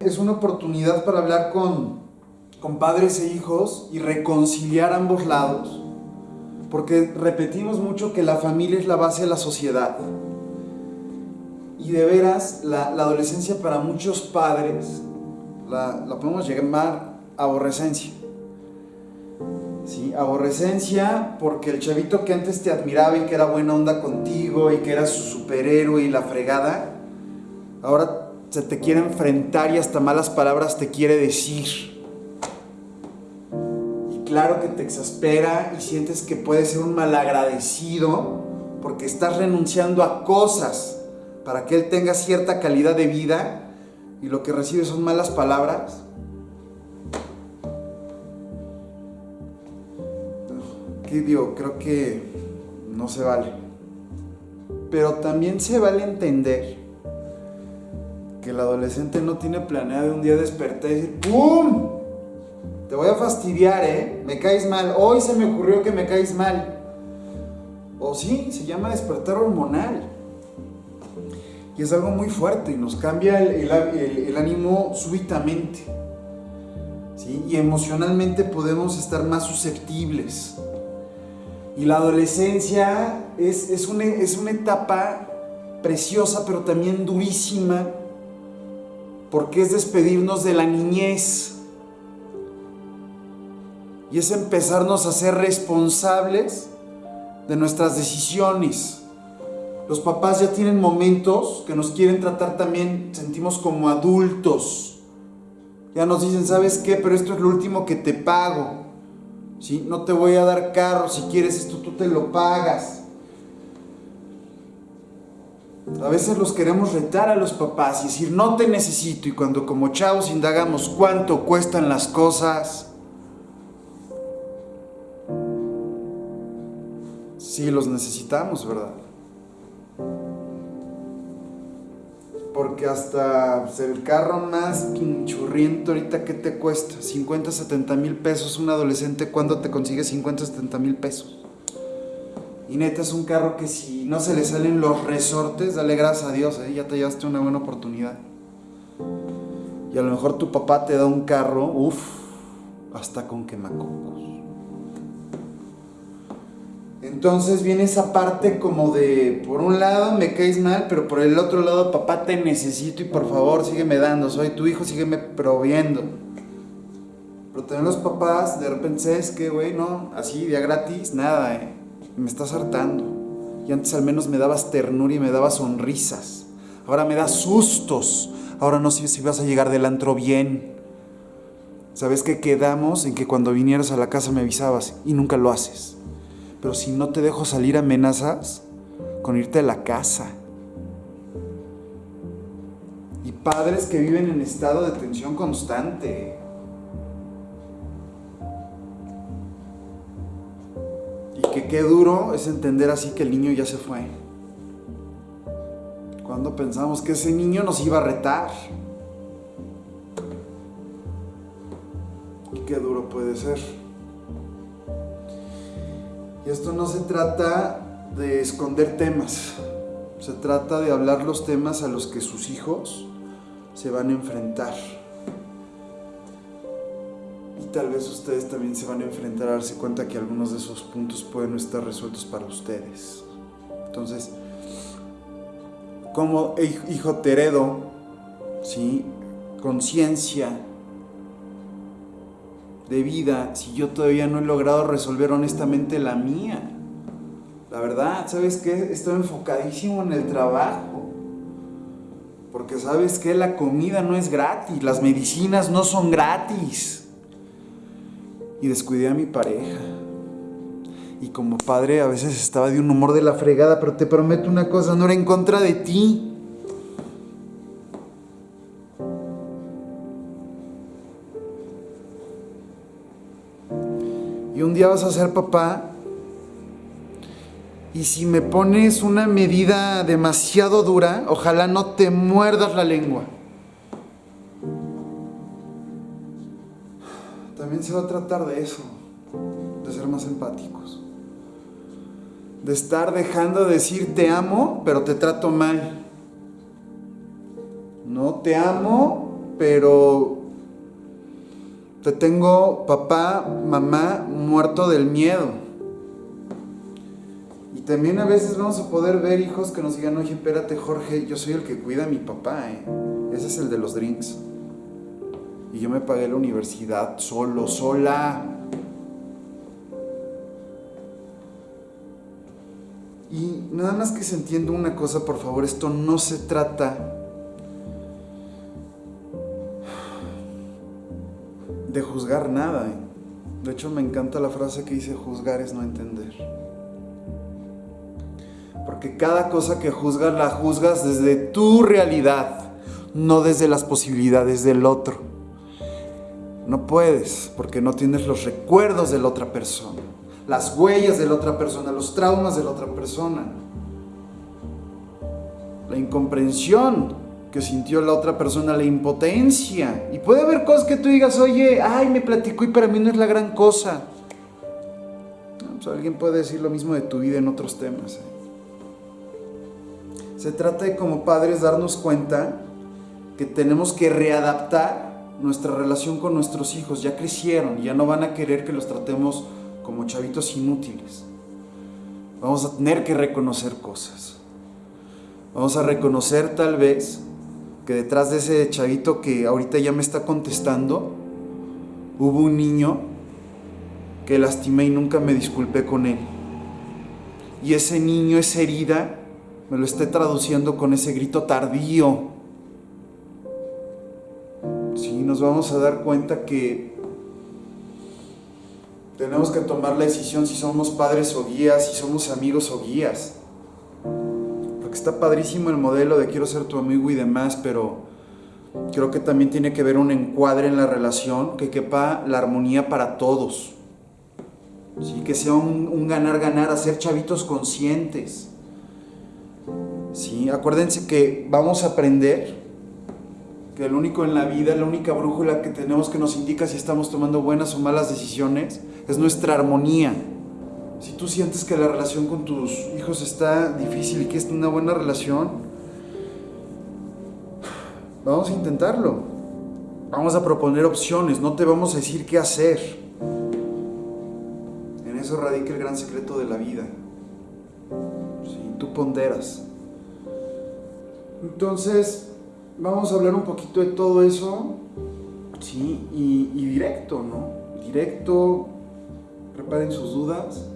Es una oportunidad para hablar con, con padres e hijos y reconciliar ambos lados. Porque repetimos mucho que la familia es la base de la sociedad. Y de veras, la, adolescencia para muchos padres la, la podemos llamar aborrecencia. ¿sí? Aborrecencia porque el chavito que antes te admiraba y que era buena onda contigo y que era su superhéroe y la fregada, ahora se te quiere enfrentar y hasta malas palabras te quiere decir. Y claro que te exaspera y sientes que puedes ser un malagradecido porque estás renunciando a cosas para que él tenga cierta calidad de vida y lo que recibe son malas palabras. ¿Qué digo? Creo que no se vale. Pero también se vale entender el adolescente no tiene planeado un día despertar y decir ¡Pum! Te voy a fastidiar, ¿eh? Me caes mal. Hoy se me ocurrió que me caes mal. O sí, se llama despertar hormonal. Y es algo muy fuerte y nos cambia el, ánimo súbitamente. Y emocionalmente podemos estar más susceptibles. Y la adolescencia es una etapa preciosa, pero también durísima, porque es despedirnos de la niñez. Y es empezarnos a ser responsables de nuestras decisiones. Los papás ya tienen momentos que nos quieren tratar también, sentimos como adultos. Ya nos dicen, ¿sabes qué? Pero esto es lo último que te pago. ¿sí? No te voy a dar carro, si quieres esto tú te lo pagas. A veces los queremos retar a los papás y decir, no te necesito. Y cuando como chavos indagamos cuánto cuestan las cosas, sí los necesitamos, ¿verdad? Porque hasta el carro más pinchurriento ahorita, ¿qué te cuesta? 50, 70 mil pesos. Un adolescente, ¿cuándo te consigue 50, 70 mil pesos? Y neta es un carro que si no se le salen los resortes, dale gracias a Dios, ¿eh? ya te llevaste una buena oportunidad. Y a lo mejor tu papá te da un carro, uff, hasta con quemacocos. Entonces viene esa parte como de, por un lado me caes mal, pero por el otro lado, papá, te necesito y por favor sígueme dando, soy tu hijo, sígueme proviendo. Pero también los papás, de repente, es que, güey? No, así, día gratis, nada, eh. Me estás hartando. Y antes al menos me dabas ternura y me dabas sonrisas. Ahora me das sustos. Ahora no sé si vas a llegar del antro bien. ¿Sabes que quedamos en que cuando vinieras a la casa me avisabas y nunca lo haces? Pero si no te dejo salir, amenazas con irte a la casa. Y padres que viven en estado de tensión constante. Qué duro es entender así que el niño ya se fue. Cuando pensamos que ese niño nos iba a retar. Y qué duro puede ser. Y esto no se trata de esconder temas, se trata de hablar los temas a los que sus hijos se van a enfrentar. Tal vez ustedes también se van a enfrentar a darse cuenta que algunos de esos puntos pueden no estar resueltos para ustedes. Entonces, como hijo te heredo, ¿sí? conciencia, de vida si yo todavía no he logrado resolver honestamente la mía? La verdad, ¿sabes qué? Estoy enfocadísimo en el trabajo. Porque sabes que la comida no es gratis, las medicinas no son gratis. Y descuidé a mi pareja. Y como padre a veces estaba de un humor de la fregada, pero te prometo una cosa, no era en contra de ti. y un día vas a ser papá y si me pones una medida demasiado dura, ojalá no te muerdas la lengua. También se va a tratar de eso, de ser más empáticos. De estar dejando de decir te amo, pero te trato mal. No te amo, pero te tengo papá, mamá muerto del miedo. Y también a veces vamos a poder ver hijos que nos digan, oye, espérate Jorge, yo soy el que cuida a mi papá, ¿eh? ese es el de los drinks. Y yo me pagué la universidad solo, sola. Y nada más que se entienda una cosa, por favor, esto no se trata de juzgar nada. ¿eh? De hecho, me encanta la frase que dice, juzgar es no entender. Porque cada cosa que juzgas la juzgas desde tu realidad, no desde las posibilidades del otro. No puedes, porque no tienes los recuerdos de la otra persona, las huellas de la otra persona, los traumas de la otra persona, la incomprensión que sintió la otra persona, la impotencia. Y puede haber cosas que tú digas, oye, ay, me platicó y para mí no es la gran cosa. Pues alguien puede decir lo mismo de tu vida en otros temas. ¿eh? Se trata de como padres darnos cuenta que tenemos que readaptar nuestra relación con nuestros hijos. Ya crecieron, ya no van a querer que los tratemos como chavitos inútiles. Vamos a tener que reconocer cosas. Vamos a reconocer tal vez que detrás de ese chavito que ahorita ya me está contestando, hubo un niño que lastimé y nunca me disculpé con él. Y ese niño, esa herida, me lo esté traduciendo con ese grito tardío. Nos vamos a dar cuenta que tenemos que tomar la decisión si somos padres o guías, si somos amigos o guías está padrísimo el modelo de quiero ser tu amigo y demás, pero creo que también tiene que ver un encuadre en la relación que quepa la armonía para todos. ¿Sí? Que sea un ganar-ganar, hacer chavitos conscientes. ¿Sí? Acuérdense que vamos a aprender que el único en la vida, la única brújula que tenemos que nos indica si estamos tomando buenas o malas decisiones es nuestra armonía. Si tú sientes que la relación con tus hijos está difícil y que es una buena relación, vamos a intentarlo. Vamos a proponer opciones, no te vamos a decir qué hacer. En eso radica el gran secreto de la vida. Si tú ponderas. Entonces, vamos a hablar un poquito de todo eso. Sí, y, directo, ¿no? Directo, preparen sus dudas